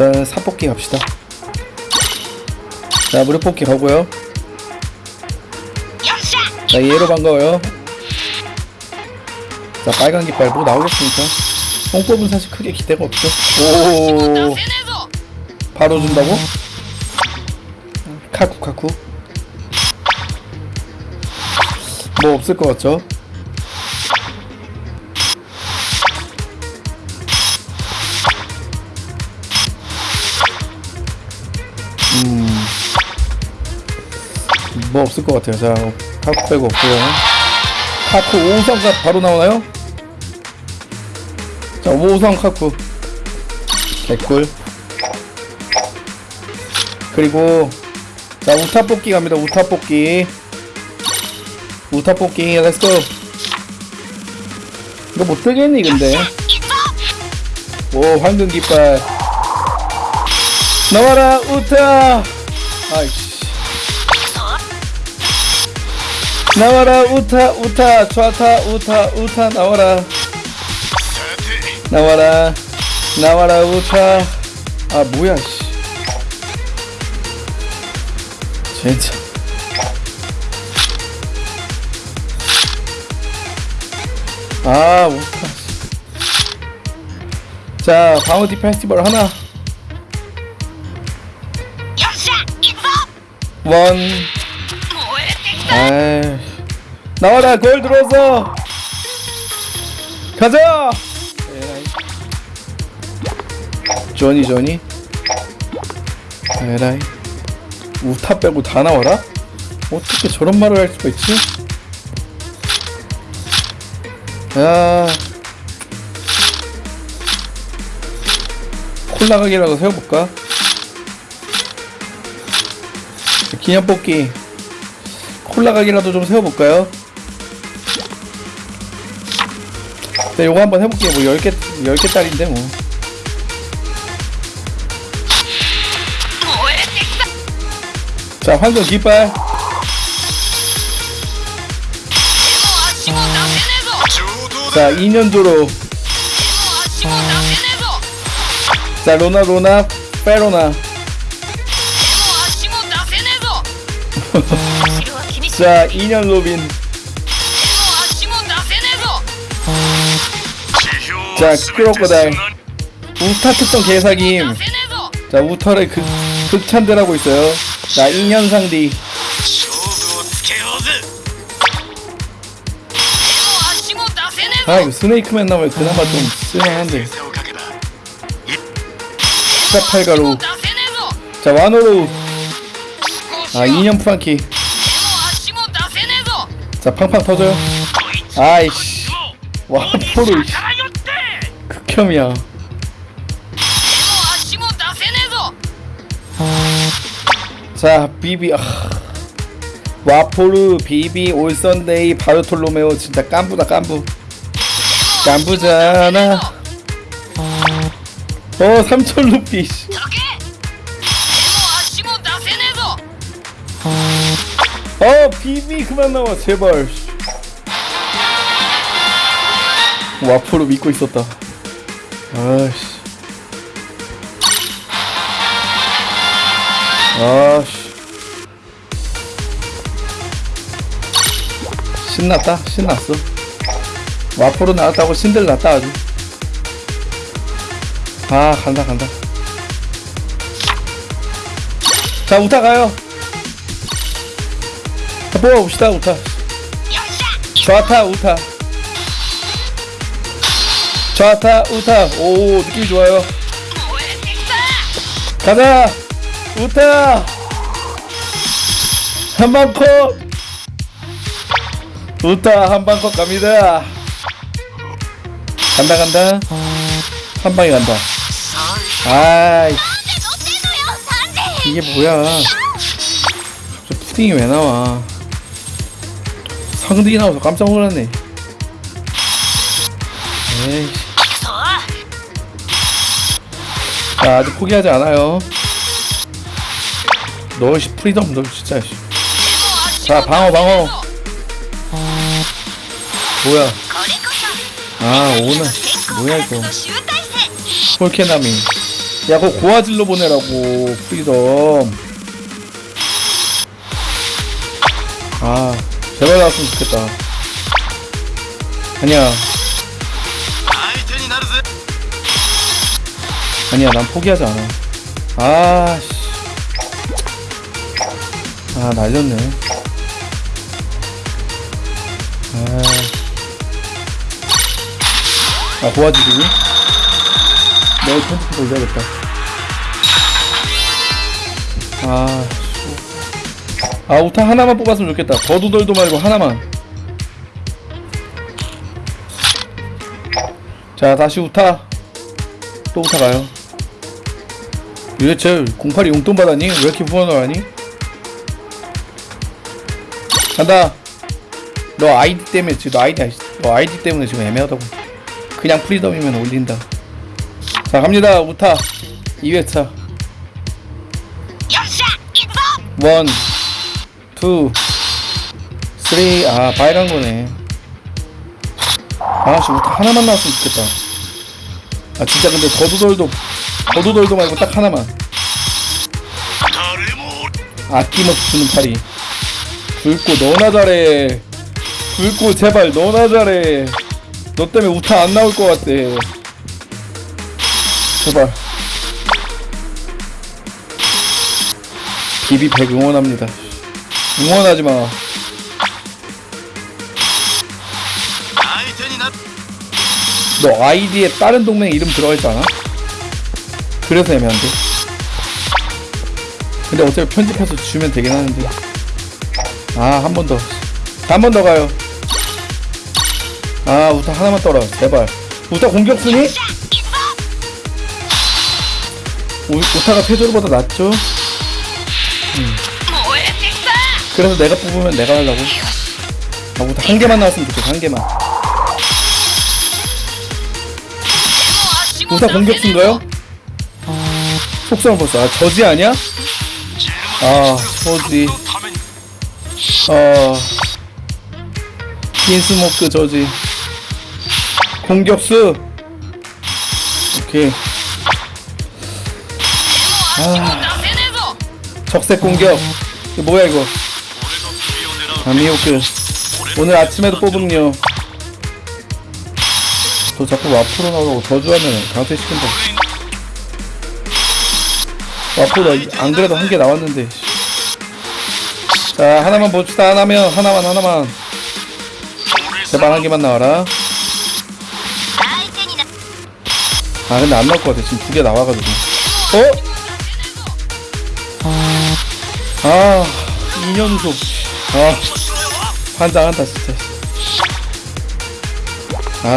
일단 사뽑기 갑시다. 자 무료 뽑기 가고요. 자 얘로 반가워요. 자 빨간 깃발 뭐 나오겠습니까? 뽕뽑은 사실 크게 기대가 없죠? 오! 바로 준다고? 카쿠 카쿠. 뭐 없을 것 같죠? 음. 뭐 없을 것 같아요. 자, 카쿠 빼고 없고요. 카쿠 5호선가 바로 나오나요? 자, 5호선 카쿠. 개꿀. 그리고 자, 우타 뽑기 갑니다. 우타 뽑기. 우타 뽑기. Let's go. 이거 못 뜨겠니 근데. 오, 황금 깃발. 나와라 우타. 아이씨. 나와라 우타 우타! 좌타 우타 우타 나와라. 나와라 나와라 우타. 아 뭐야 씨. 진짜. 아 우타 자 바우디 페스티벌 하나 원. 아이. 나와라 골 들어왔어 가자. 조니 조니. 에라이. 우타 빼고 다 나와라? 어떻게 저런 말을 할 수가 있지? 야 콜라 가게라도 세워볼까 기념 뽑기 콜라 가게라도 좀 세워볼까요? 네, 요거 한번 해볼게요. 뭐 10개, 10개짜리인데 뭐. 자, 황금 깃발. 자, 2년도로. 자, 로나, 로나, 페로나. 자, 2년 로빈. 자, 크로커다일. 우타 특성 개사김. 자, 우터를 극, 극찬들하고 있어요. 자, 2년 상디. 아, 이거 스네이크맨 나오면 그나마 좀 쓸만한데. 스타팔가루. 자, 와노로. 아, 2년 프랑키. 자, 팡팡 터져요. 아이씨. 와, 포로. 극혐이야. 자, 비비. 아. 와포르, 비비, 올선데이, 바르톨로메오. 진짜 깐부다, 깐부. 깐부잖아. 어, 3천 루피. 어, 비비 그만 나와, 제발. 와포로 믿고 있었다. 아씨. 아씨. 신났다, 신났어. 와포로 나왔다고 신들 났다 아주. 아, 간다, 간다. 자, 우타 가요. 자, 뽑아봅시다, 우타. 좌타, 우타. 좌타, 우타. 오, 느낌이 좋아요. 가자! 우타! 한방컷! 우타, 한방컷 갑니다. 간다, 간다. 한 방에 간다. 아이, 이게 뭐야. 저 푸딩이 왜 나와. 상등이 나와서 깜짝 놀랐네. 에이. 자, 아직 포기하지 않아요. 너 씨 freedom 너 진짜 씨. 자 방어 방어 뭐야 아 오늘 뭐야 이거 폴케나미 야 그거 고아질로 보내라고 프리덤 아 제발 나왔으면 좋겠다. 아니야. 아니야 난 포기하지 않아. 아씨. 아 날렸네. 아, 아 도와주기니? 내일 편집해 돌려야겠다. 아. 아 우타 하나만 뽑았으면 좋겠다. 더두덜도 말고 하나만. 자 다시 우타. 또 우타 가요. 유대철, 08이 용돈 받았니? 왜 이렇게 후원을 하니? 간다. 너 아이디 때문에 지금 너 아이디 너 아이디 때문에 지금 애매하다고. 그냥 프리덤이면 올린다. 자 갑니다. 우타. 2회차. 원. 투, 쓰리. 아, 빨간 거네. 아, 씨, 우타 하나만 나왔으면 좋겠다. 아, 진짜 근데 거두돌도, 거두돌도 말고 딱 하나만. 誰も 아낌없이 주는 팔이. 굵고 너나 잘해. 굵고 제발 너나 잘해. 너 때문에 우타 안 나올 것 같아. 제발. 비비 100 응원합니다. 응원하지 마. 너 아이디에 다른 동맹 이름 들어있잖아? 그래서 애매한데. 근데 어차피 편집해서 주면 되긴 하는데. 아, 한 번 더. 한 번 더 가요. 아, 우타 하나만 떨어. 제발. 우타 공격 쓰니? 우, 우타가 페조르보다 낫죠? 음. 그래서 내가 뽑으면 내가 하려고? 아무튼 한 개만 나왔으면 좋겠어 한 개만. 무사 공격수인가요? 아, 속성 벌써. 아 저지 아니야? 아 저지. 아 빈스모크 저지. 공격수. 오케이. 아 적색 공격. 뭐야 이거? 아미호크 오늘 아침에도 뽑음요. 너 자꾸 와프로 나오라고 저주하면 강퇴시킨다. 와프로 안그래도 한 개 나왔는데. 자 하나만 봅시다. 하나면 하나만 하나만. 제발 한 개만 나와라. 아 근데 안 나올 것 같아. 지금 두 개 나와가지고. 어? 아, 2년 속. 아. 환장한다 진짜. 아,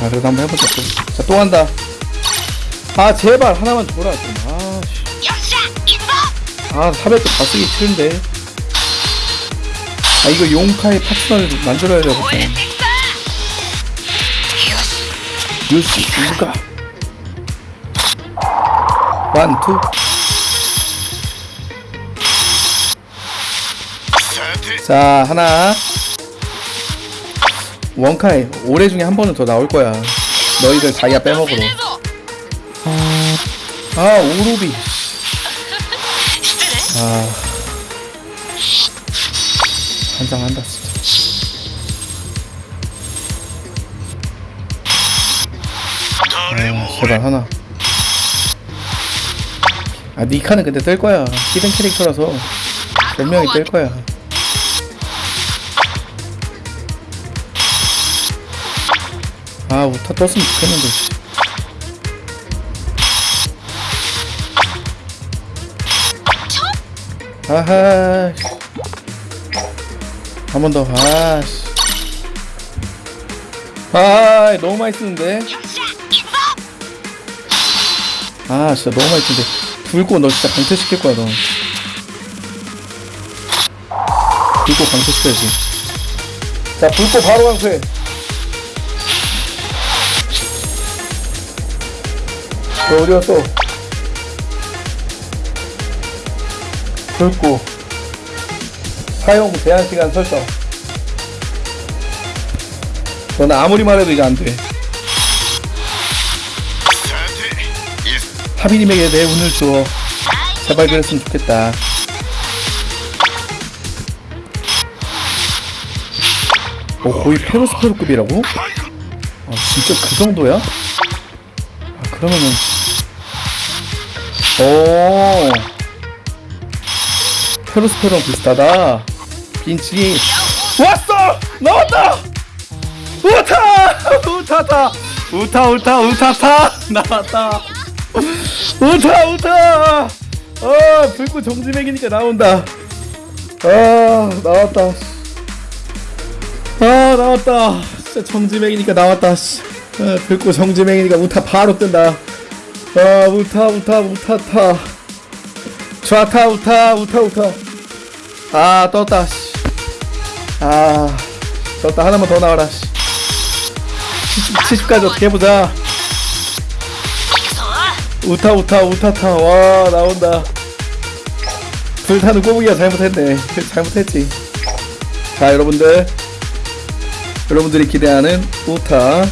아 그래도 한번 해보자 또. 자또 간다. 아 제발 하나만 줘라 좀. 아씨. 아 400도 다 쓰기 싫은데. 아 이거 용카의 파트너를 만들어야 되겠다. 뉴스 누가. 완투. 자 하나. 원카이 올해 중에 한 번은 더 나올 거야. 너희들 자기가 빼먹으러. 아, 아 오로비. 아. 한장한다 진짜. 아 제발 하나. 아 니카는 근데 뜰 거야. 히든 캐릭터라서. 분명히 뜰 거야. 아 우타 떴으면 좋겠는데. 아하. 한 번 더. 아씨. 아 너무 많이 쓰는데. 아 진짜 너무 많이 쓰는데. 불꽃 너 진짜 강퇴시킬 거야 너. 불꽃 강퇴시켜야지. 자 불꽃 바로 강퇴. 어려서 굵고 사용 제한시간 설정 저는 아무리 말해도 이게 안돼 하비님에게 내 운을 주어 제발 그랬으면 좋겠다 오, 거의 페로스페로급이라고? 아 진짜 그 정도야? 아 그러면은 오 페로스페로랑 비슷하다 빈치 왔어! 나왔다! 우타! 우타타! 우타 우타 우타타! 나왔다 우타 우타! 아 불꽃 정지맥이니까 나온다 아 나왔다 아 나왔다 진짜 정지맥이니까 나왔다 씨. 아, 불꽃 정지맥이니까 우타 바로 뜬다 아 우타 우타 우타타. 좌타 우타 우타 우타. 아 떴다 씨. 아 떴다. 하나만 더 나와라 씨. 70, 까지 어떻게 해보자. 우타 우타 우타타. 와 나온다. 불타는 꼬부기가 잘못했네. 잘못했지. 자 여러분들. 여러분들이 기대하는 우타.